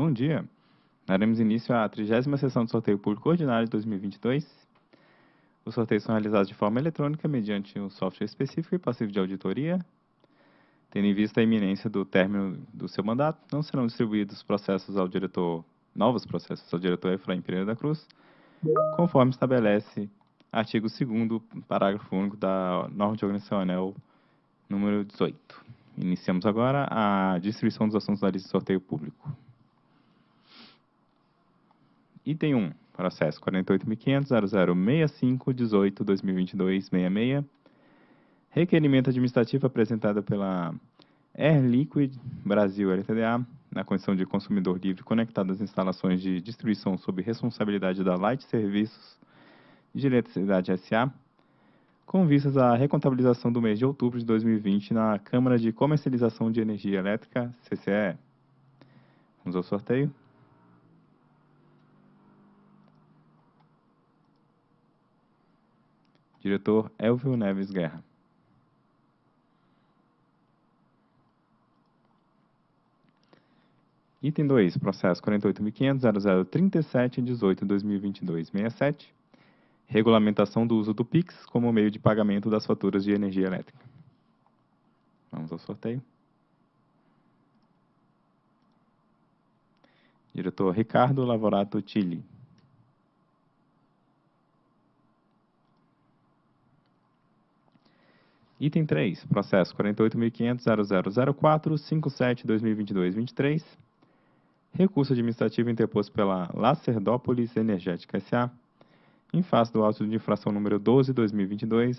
Bom dia. Daremos início à 30 sessão do sorteio público ordinário de 2022. Os sorteios são realizados de forma eletrônica mediante um software específico e passivo de auditoria. Tendo em vista a iminência do término do seu mandato, não serão distribuídos processos ao diretor, novos processos ao diretor Efraim Pereira da Cruz, conforme estabelece artigo 2 parágrafo único da norma de organização ANEL número 18. Iniciamos agora a distribuição dos assuntos da lista de sorteio público. Item 1, processo 48.500.0065.18.2022.66. Requerimento administrativo apresentado pela Air Liquid Brasil LTDA, na condição de consumidor livre conectado às instalações de distribuição sob responsabilidade da Light Serviços de Eletricidade SA, com vistas à recontabilização do mês de outubro de 2020 na Câmara de Comercialização de Energia Elétrica, CCE. Vamos ao sorteio. Diretor Elvio Neves Guerra. Item 2, processo 48.500.0037.18.2022.67. Regulamentação do uso do PIX como meio de pagamento das faturas de energia elétrica. Vamos ao sorteio. Diretor Ricardo Lavorato Tilli. Item 3, processo 48.500.0004.57.2022.23. Recurso administrativo interposto pela Lacerdópolis Energética S.A. em face do auto de infração número 12-2022,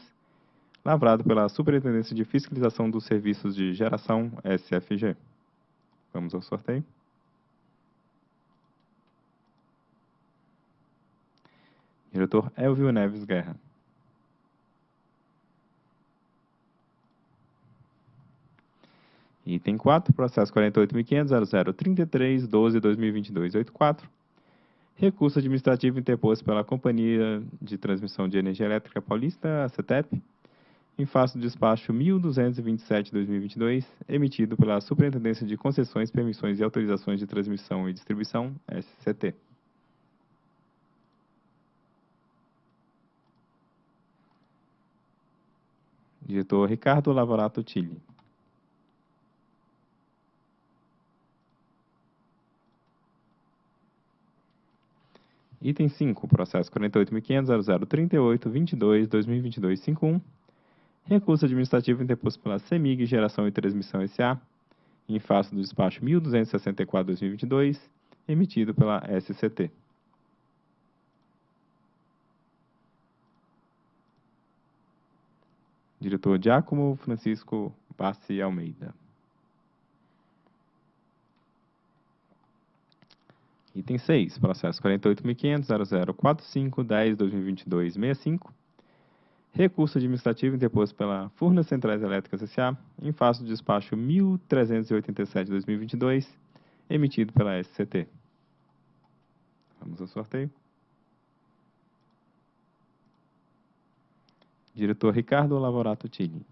lavrado pela Superintendência de Fiscalização dos Serviços de Geração SFG. Vamos ao sorteio. Diretor Elvio Neves Guerra. Item 4, processo 48.500.0033.12.2022.84. Recurso administrativo interposto pela Companhia de Transmissão de Energia Elétrica Paulista, a CETEP, em face do despacho 1227-2022, emitido pela Superintendência de Concessões, Permissões e Autorizações de Transmissão e Distribuição, SCT. Diretor Ricardo Lavorato Tilli. Item 5, processo 48.500.0038.22.2022.51. Recurso administrativo interposto pela CEMIG Geração e Transmissão S.A. em face do despacho 1264-2022, emitido pela SCT. Diretor Giacomo Francisco Bassi Almeida. Item 6, processo 48.500.0045.10.2022.65. Recurso administrativo interposto pela Furnas Centrais Elétricas S.A. em face do despacho 1387-2022, emitido pela SCT. Vamos ao sorteio. Diretor Ricardo Lavorato Tilli.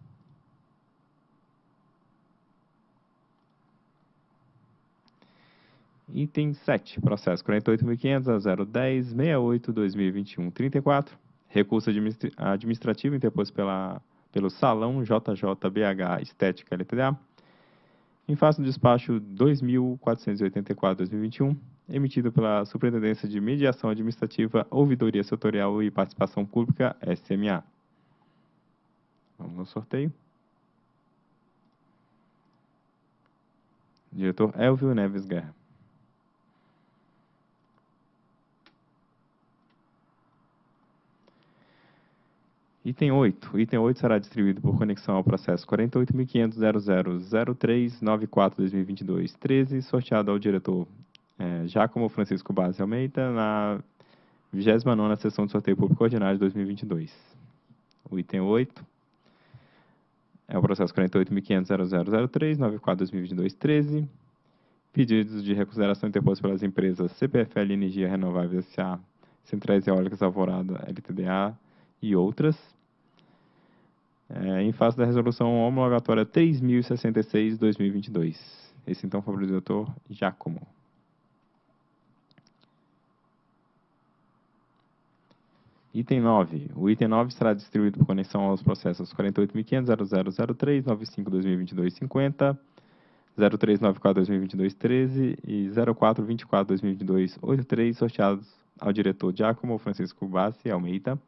Item 7, processo 48.500.010.68.2021.34. Recurso administrativo interposto pela, pelo Salão JJBH Estética LTDA, em face do despacho 2.484-2021, emitido pela Superintendência de Mediação Administrativa, Ouvidoria Setorial e Participação Pública, SMA. Vamos no sorteio. Diretor Elvio Neves Guerra. Item 8. Item 8 será distribuído por conexão ao processo 48.500.0003.94.2022.13, sorteado ao diretor é, Giacomo Francisco Base Almeida na 29ª sessão de sorteio público ordinário de 2022. O item 8 é o processo 48.500.0003.94.2022.13, pedidos de reconsideração interpostos pelas empresas CPFL Energia Renovável S.A., Centrais Eólicas Alvorada LTDA e outras. É, em face da resolução homologatória 3066-2022. Esse então foi o doutor Giacomo. Item 9. O item 9 será distribuído por conexão aos processos 48.500.0003.95.2022.50, 03.94.2022.13 e 04.24.2022.83, sorteados ao diretor Giacomo Francisco Bassi Almeida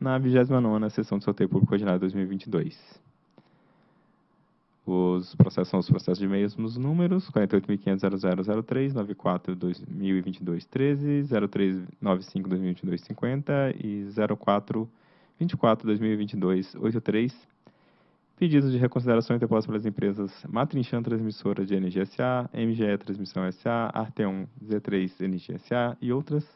na 29ª Sessão de Sorteio Público Ordinário 2022. Os processos são os processos de mesmos números, 48.500.0003, 94.2022.13, 0395.2022.50 e 0424.2022.83, Pedidos de reconsideração interpostos pelas empresas Matrinchan Transmissora de Energia SA, MGE Transmissão SA, Arteon Z3 Energia SA e outras.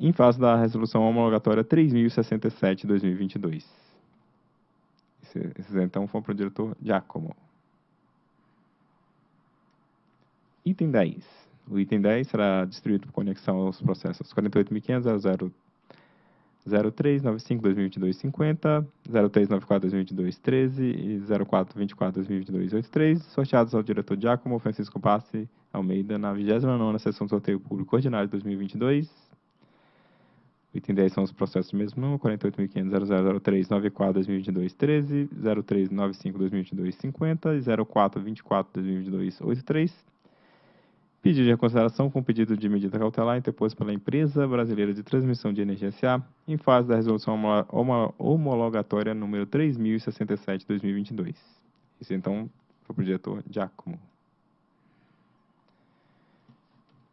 Em face da resolução homologatória 3067 de 2022. Esses então foram para o diretor Giacomo. Item 10. O item 10 será distribuído por conexão aos processos 48.500.00 0395-2022-50, 0394-2022-13 e 0424-2022-83, sorteados ao diretor Giacomo Francisco Passi Almeida na 29ª Sessão do Sorteio Público Ordinário de 2022. O item 10 são os processos mesmo número, 48.500.0003-94-2022-13, 0395-2022-50 e 0424-2022-83. Pedido de reconsideração com pedido de medida cautelar interposto pela Empresa Brasileira de Transmissão de Energia SA, em fase da resolução homologatória número 3067 de 2022. Isso então foi para o diretor Giacomo.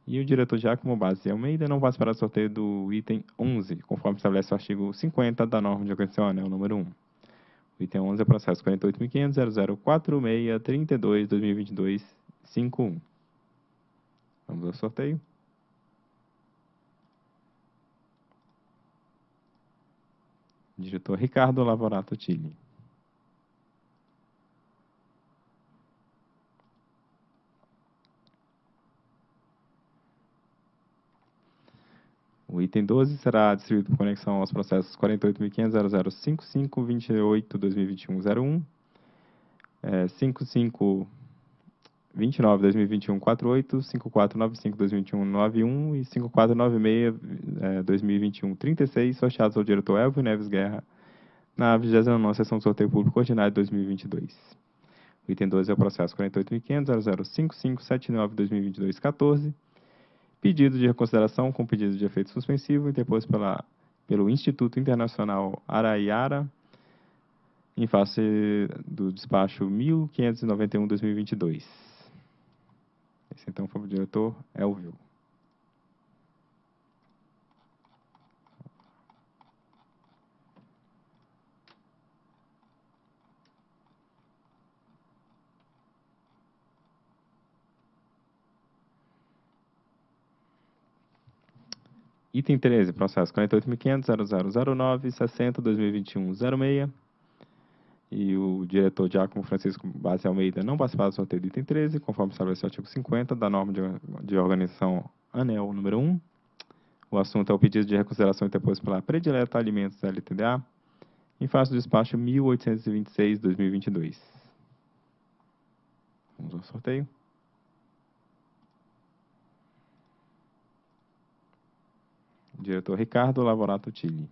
E o diretor Giacomo Base Almeida não participará do sorteio do item 11, conforme estabelece o artigo 50 da norma de organização anel número 1. O item 11 é processo 48.500.004632-2022-51. Vamos ao sorteio. Diretor Ricardo Lavorato Tilli. O item 12 será distribuído por conexão aos processos 48.500.005528-2021-01, é, 55 29, 2021, 48, 5495, 2021, 91 e 5496, é, 2021, 36, sorteados ao diretor Elvio Neves Guerra na 29 Sessão de Sorteio Público Ordinário de 2022. O item 12 é o processo 48.500.005579-2022-14, pedido de reconsideração com pedido de efeito suspensivo interposto pela, pelo Instituto Internacional Araiara, em face do despacho 1591-2022. Esse então foi o diretor Elvio. Item 13, processo 48.500.0009.60.2021.06 e o diretor Giacomo Francisco Base Almeida não participar do sorteio do item 13, conforme estabelece o artigo 50 da norma de, de organização ANEL número 1. O assunto é o pedido de reconsideração interposto pela Predileta Alimentos LTDA, em face do despacho 1826-2022. Vamos ao sorteio. Diretor Ricardo Lavorato Tilli.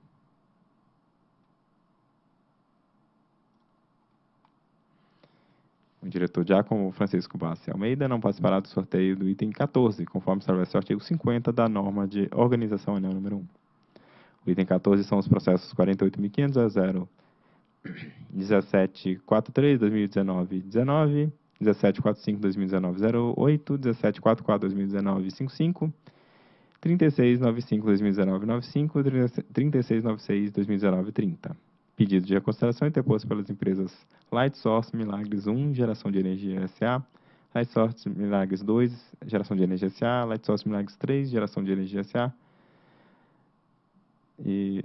O diretor Giacomo Francisco Bassi Almeida não participará do sorteio do item 14, conforme estabelece o artigo 50 da norma de organização anel número 1. O item 14 são os processos 48.500 1743 2019 19, 1745 2019 08, 1744 2019 55, 3695 2019 95 3696 2019 30. Pedido de reconsideração interposto pelas empresas Light Source Milagres 1, Geração de Energia SA, Light Source Milagres 2, Geração de Energia SA, Light Source Milagres 3, Geração de Energia SA, e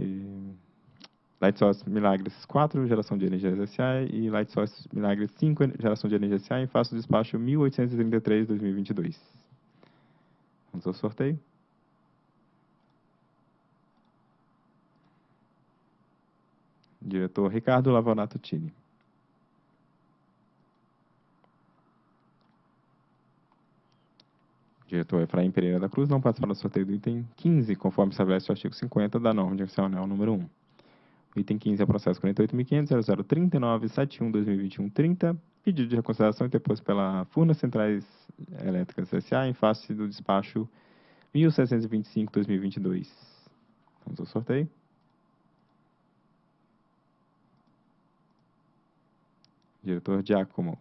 Light Source Milagres 4, Geração de Energia SA, e Light Source Milagres 5, Geração de Energia SA, em face do despacho 1833-2022. Vamos ao sorteio. Diretor Ricardo Lavonato Tini. Diretor Efraim Pereira da Cruz não participa do sorteio do item 15, conforme estabelece o artigo 50 da norma direcional número 1. O item 15 é o processo 48.500.0039.71.2021.30, pedido de reconsideração interposto pela Furnas Centrais Elétricas S.A. em face do despacho 1725-2022. Vamos ao sorteio. Diretor Giacomo.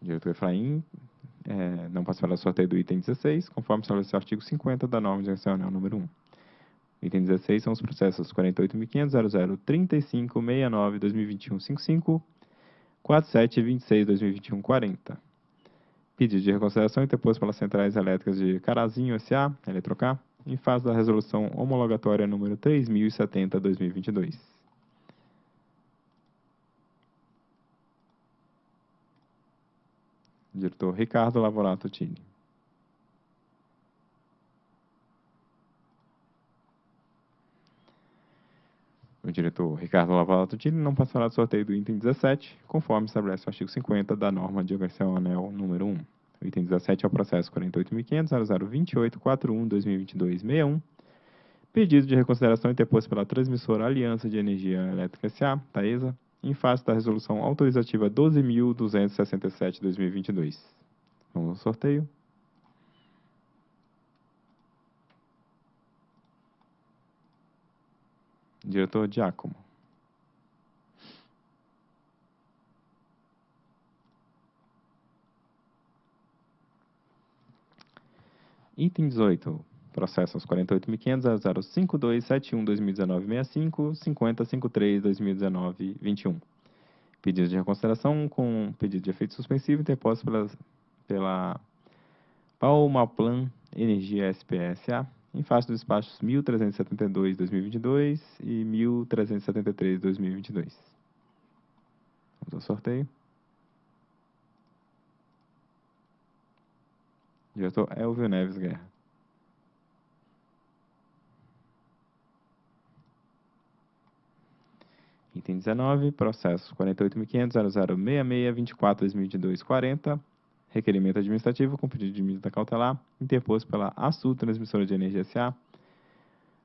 Diretor Efraim, é, não participará do sorteio do item 16, conforme estabelece o artigo 50 da norma direcional número 1. Item 16 são os processos 48.500.003569.2021.55, 47.26.2021.40. Pedido de reconsideração interposto pelas centrais elétricas de Carazinho S.A., Eletrocar, em face da resolução homologatória número 3070-2022. Diretor Ricardo Lavorato Tini. O diretor Ricardo Lavorato Tini não passará do sorteio do item 17, conforme estabelece o artigo 50 da norma de Anel número 1. O item 17 é o processo 48.500.0028.41.2022.61, pedido de reconsideração interposto pela transmissora Aliança de Energia Elétrica S.A., Taesa, em face da resolução autorizativa 12.267-2022. Vamos ao sorteio. Diretor Giacomo. Item 18. Processos 48.500.052.71.2019.65, 50.53.2019.21. Pedido de reconsideração com pedido de efeito suspensivo interposto pela, pela Palmaplan Energia SPSA em face dos despachos 1372-2022 e 1373-2022. Vamos ao sorteio. Diretor Elvio Neves Guerra. Item 19, processo 48.500.0066.24.2022.40, requerimento administrativo com pedido de medida cautelar, interposto pela ASU Transmissora de Energia S.A.,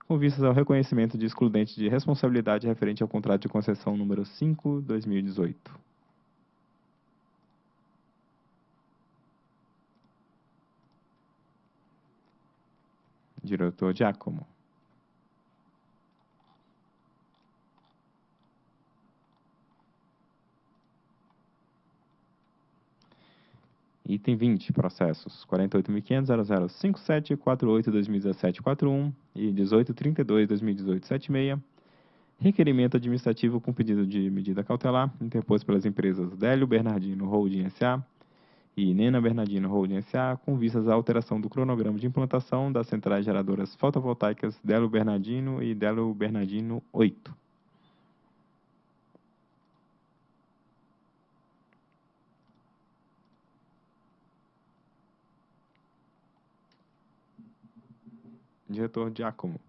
com vistas ao reconhecimento de excludente de responsabilidade referente ao contrato de concessão número 5, Diretor Giacomo. Item 20, processos 48.500.0057.48.2017.41 e 18.32.2018.76. Requerimento administrativo com pedido de medida cautelar, interposto pelas empresas Délio Bernardino Holding S.A. e Nena Bernardino Holding S.A., com vistas à alteração do cronograma de implantação das centrais geradoras fotovoltaicas Délio Bernardino e Délio Bernardino 8. Diretor Giacomo.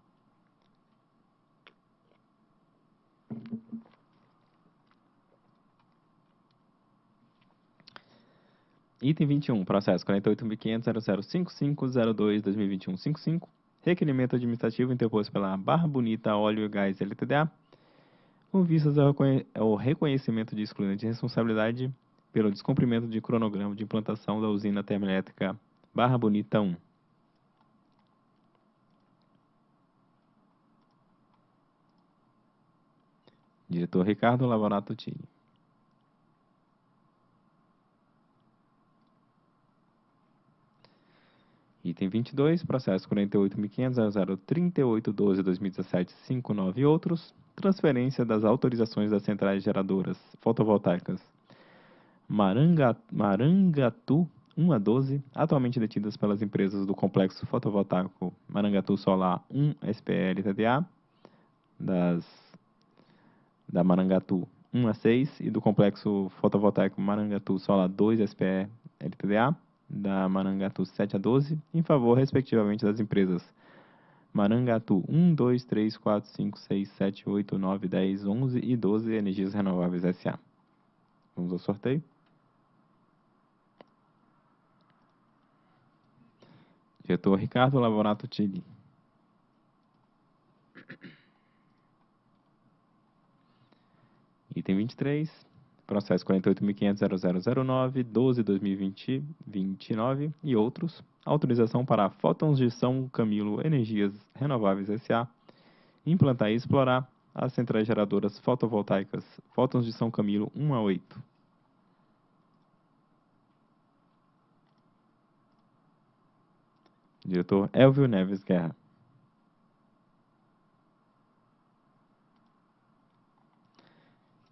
Item 21, processo 48.500.0055.02.2021.55, requerimento administrativo interposto pela Barra Bonita Óleo e Gás LTDA, com vistas ao reconhecimento de excludente de responsabilidade pelo descumprimento de cronograma de implantação da usina termoelétrica Barra Bonita 1. Diretor Ricardo Lavorato Tini. Item 22, processo 48.500.038.12.2017.59 e outros, transferência das autorizações das centrais geradoras fotovoltaicas Maranga, Marangatu 1 a 12, atualmente detidas pelas empresas do Complexo Fotovoltaico Marangatu Solar 1 SPL TDA, das da Marangatu 1 a 6 e do complexo fotovoltaico Marangatu Solar 2 SPE LTDA, da Marangatu 7 a 12, em favor, respectivamente, das empresas Marangatu 1, 2, 3, 4, 5, 6, 7, 8, 9, 10, 11 e 12 Energias Renováveis S.A. Vamos ao sorteio. Diretor Ricardo Lavorato Tilli. Item 23, processo 48.500.0009, 12.2020-29 e outros. Autorização para Fótons de São Camilo Energias Renováveis S.A. implantar e explorar as centrais geradoras fotovoltaicas Fótons de São Camilo 1 a 8. Diretor Elvio Neves Guerra.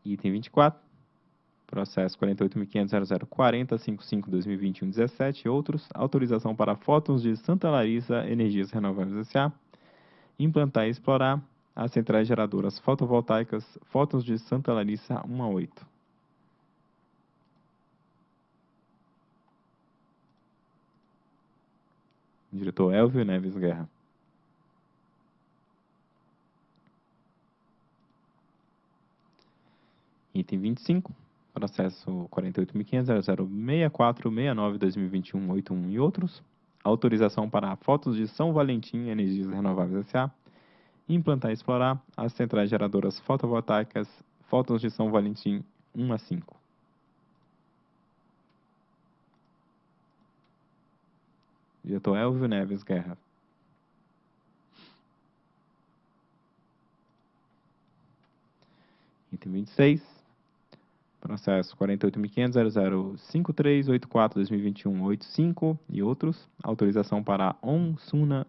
Item 24, processo 48.500.0040.55.2021.17 e outros, autorização para fótons de Santa Larissa Energias Renováveis S.A. implantar e explorar as centrais geradoras fotovoltaicas Fótons de Santa Larissa 1 a 8. Diretor Elvio Neves Guerra. Item 25, processo 48.500.0064.69.2021.81 e outros. Autorização para fotos de São Valentim Energias Renováveis S.A. Implantar e explorar as centrais geradoras fotovoltaicas Fotos de São Valentim 1 a 5. Diretor Elvio Neves Guerra. Item 26, processo 48.500.0053.84.2021.85 e outros. Autorização para OnSuna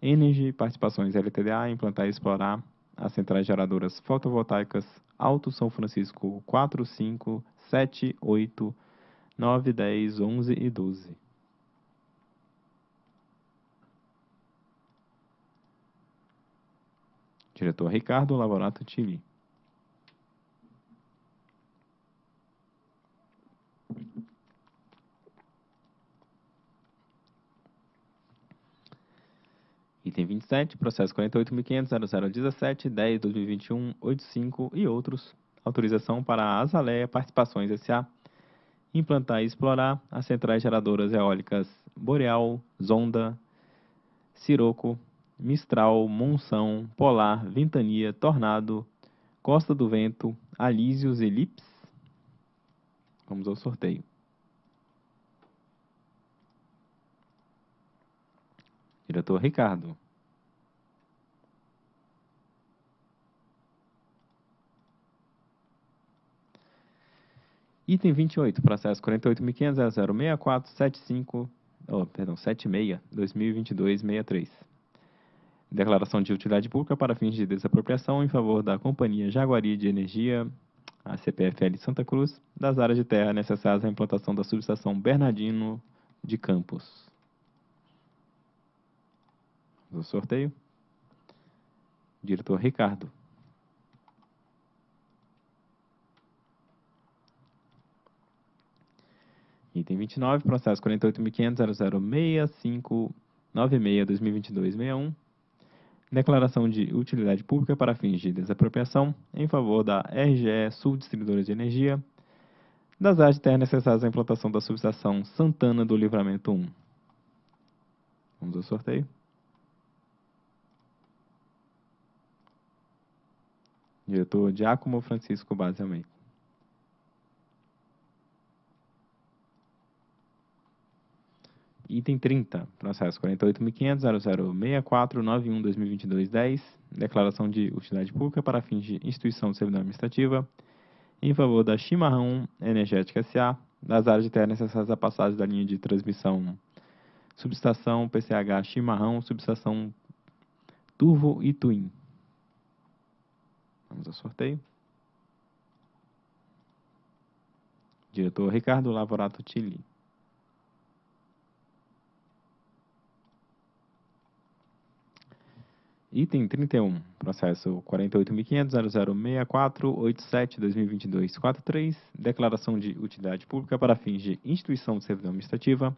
Energy Participações LTDA implantar e explorar as centrais geradoras fotovoltaicas Alto São Francisco 4, 5, 7, 8, 9, 10, 11 e 12. Diretor Ricardo Lavorato Tilli. Item 27, processo 48.500.0017.10.2021.85 e outros. Autorização para a Azaleia Participações S.A. implantar e explorar as centrais geradoras eólicas Boreal, Zonda, Siroco, Mistral, Monção, Polar, Ventania, Tornado, Costa do Vento, Alísios e Lips. Vamos ao sorteio. Diretor Ricardo. Item 28, processo 48.500.0064.75, oh, perdão, 76, 2022-63. Declaração de utilidade pública para fins de desapropriação em favor da Companhia Jaguari de Energia, a CPFL Santa Cruz, das áreas de terra necessárias à implantação da subestação Bernardino de Campos. Do sorteio. Diretor Ricardo. Item 29, processo 48.500.006596.2022.61. Declaração de utilidade pública para fins de desapropriação em favor da RGE Sul Distribuidora de Energia, das áreas de terra necessárias à implantação da subestação Santana do Livramento 1. Vamos ao sorteio. Diretor Giacomo Francisco Base Almeida. Item 30, processo 48.500.0064.91.2022.10, declaração de utilidade pública para fins de instituição de servidão administrativa, em favor da Chimarrão Energética S.A., das áreas de terra necessárias à passagem da linha de transmissão subestação PCH Chimarrão, subestação Turvo e Twin. Vamos ao sorteio. Diretor Ricardo Lavorato Tilli. Item 31, processo 48.500.0064.87.2022.43, declaração de utilidade pública para fins de instituição de servidão administrativa,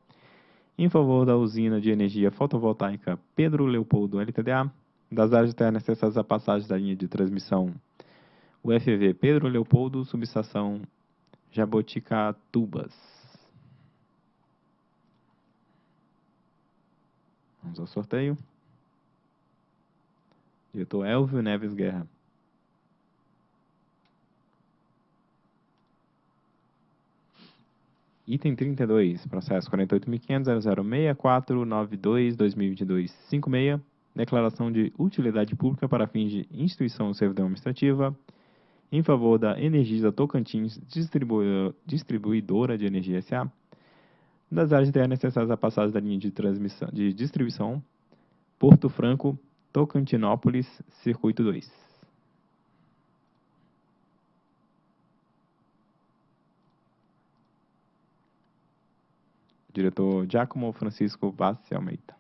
em favor da usina de energia fotovoltaica Pedro Leopoldo LTDA, das áreas de terra necessárias à passagem da linha de transmissão UFV Pedro Leopoldo, subestação Jaboticatubas. Vamos ao sorteio. Diretor Elvio Neves Guerra. Item 32, processo 48.500.006492-2022-56, declaração de utilidade pública para fins de instituição ou servidão administrativa em favor da Energisa Tocantins Distribuidora de Energia S.A., das áreas internas necessárias à passagem da linha de, transmissão, de distribuição Porto Franco, Tocantinópolis, Circuito 2. Diretor Giacomo Francisco Bassi Almeida.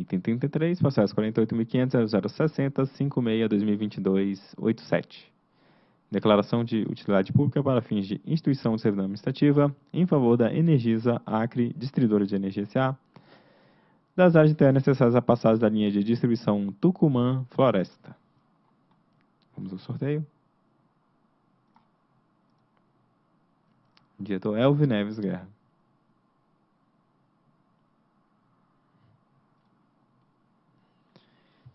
Item 33, processo 48.500.0060.56.2022.87. Declaração de utilidade pública para fins de instituição de servidão administrativa em favor da Energisa Acre, distribuidora de energia SA, das áreas internas necessárias à passagem da linha de distribuição Tucumã Floresta. Vamos ao sorteio. Diretor Elvio Neves Guerra.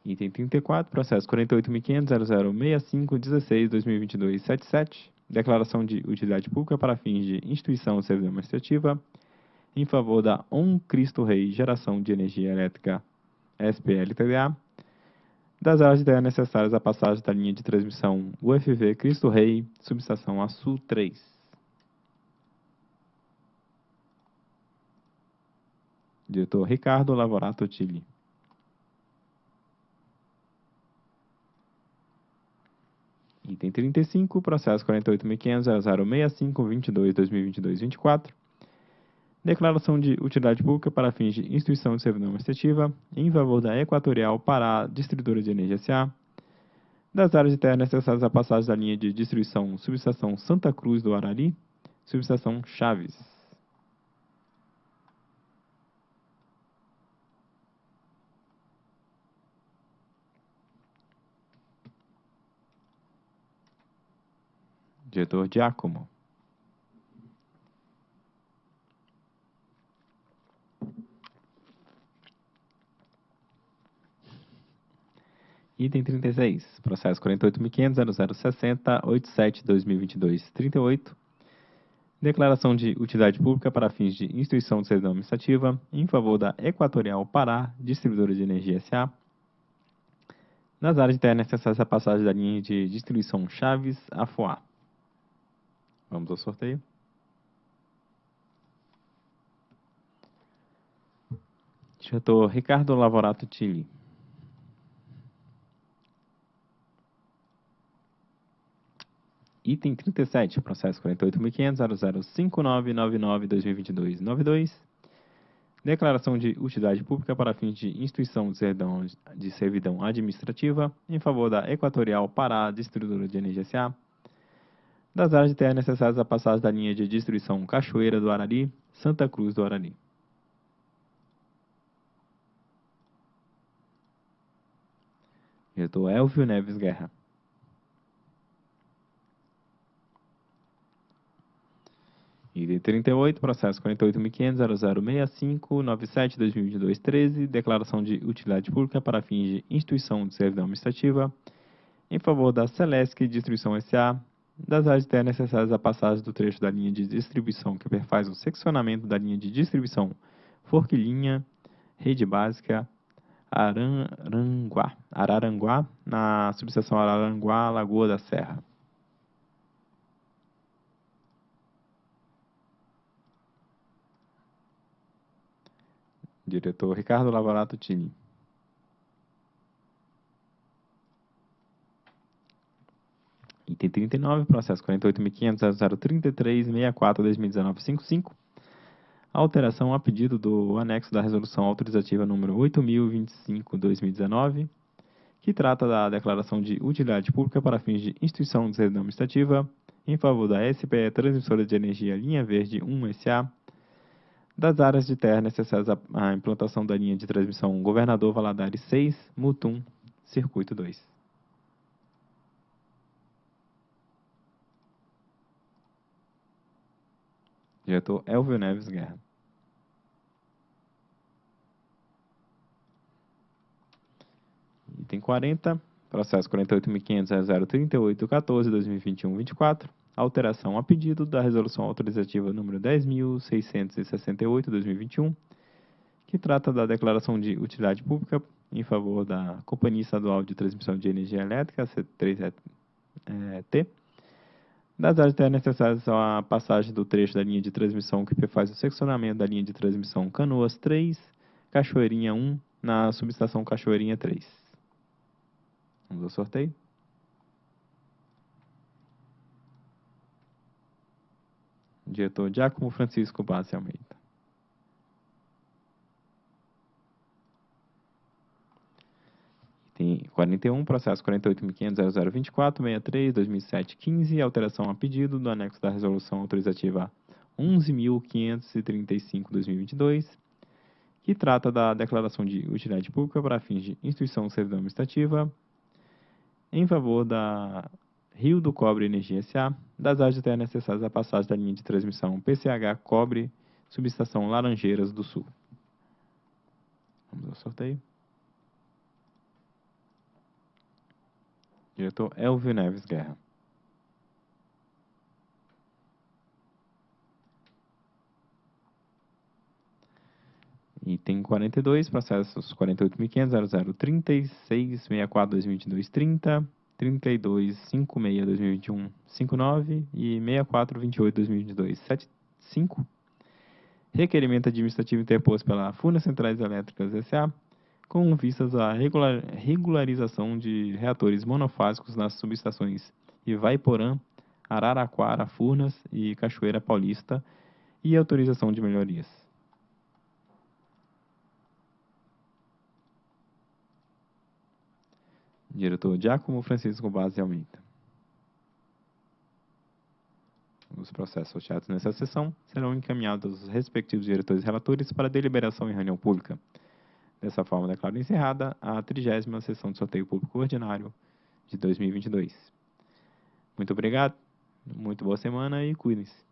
Item 34, processo 48.500.0065.16.2022.77. Declaração de utilidade pública para fins de instituição servidão administrativa em favor da On Cristo Rei Geração de Energia Elétrica SPL-TDA, das áreas de terra necessárias à passagem da linha de transmissão UFV Cristo Rei, subestação Açu 3. Diretor Ricardo Lavorato Tilli. Item 35, processo 48.500.0065.22.2022.24. Declaração de utilidade pública para fins de instituição de servidão administrativa em favor da Equatorial Pará Distribuidora de Energia S.A., das áreas internas necessárias à passagem da linha de distribuição subestação Santa Cruz do Arari, subestação Chaves. Diretor Giacomo. Item 36, processo 48.500.0060.87.2022.38. Declaração de utilidade pública para fins de instituição de servidão administrativa em favor da Equatorial Pará, distribuidora de energia SA, nas áreas internas necessárias à passagem da linha de distribuição Chaves-Afoá. Vamos ao sorteio. Diretor Ricardo Lavorato Tilli. Item 37, processo 48.500.005999.2022.92. Declaração de utilidade pública para fins de instituição de servidão, de servidão administrativa em favor da Equatorial Pará Distribuidora de Energia S.A., das áreas de terra necessárias à passagem da linha de distribuição Cachoeira do Arari, Santa Cruz do Arari. Diretor Elvio Neves Guerra. Item 38, processo 48.500.0065.97.2022.13, declaração de utilidade pública para fins de instituição de servidão administrativa em favor da Celesc Distribuição S.A., das áreas internas necessárias à passagem do trecho da linha de distribuição que perfaz o seccionamento da linha de distribuição Forquilinha, Rede Básica, Araranguá, Araranguá na subseção Araranguá, Lagoa da Serra. Diretor Ricardo Lavorato Tini. Item 39, processo 48.500.033.64.2019.55. Alteração a pedido do anexo da resolução autorizativa número 8.025.2019, que trata da declaração de utilidade pública para fins de instituição de servidão administrativa em favor da SPE Transmissora de Energia Linha Verde 1 SA, das áreas de terra necessárias à implantação da linha de transmissão Governador Valadares 6, Mutum, Circuito 2. Diretor Elvio Neves Guerra. Item 40, processo 48.500.038.14.2021-24, alteração a pedido da resolução autorizativa número 10.668-2021, que trata da declaração de utilidade pública em favor da Companhia Estadual de Transmissão de Energia Elétrica, C3T, das áreas necessárias à passagem do trecho da linha de transmissão que faz o seccionamento da linha de transmissão Canoas 3, Cachoeirinha 1, na subestação Cachoeirinha 3. Vamos ao sorteio. Diretor Giacomo Francisco Bassi Almeida. Tem 41, processo 48.500.0024.63.2007.15, alteração a pedido do anexo da resolução autorizativa 11.535.2022, que trata da declaração de utilidade pública para fins de instituição servidão administrativa em favor da Rio do Cobre Energia S.A., das áreas de terra necessárias à passagem da linha de transmissão PCH Cobre, subestação Laranjeiras do Sul. Vamos ao sorteio. Diretor Elvio Neves Guerra. Item 42, processos 48.500.0036.64.2022.30, 32.56.2021.59 e 64.28.2022.75. Requerimento administrativo interposto pela Furnas Centrais Elétricas S.A., com vistas à regular, regularização de reatores monofásicos nas subestações Ivaiporã, Araraquara, Furnas e Cachoeira Paulista e autorização de melhorias. Diretor Giacomo Francisco Base Almeida. Os processos sorteados nessa sessão serão encaminhados aos respectivos diretores relatores para deliberação em reunião pública. Dessa forma, declaro encerrada a 30 sessão de sorteio público ordinário de 2022. Muito obrigado, muito boa semana e cuidem-se.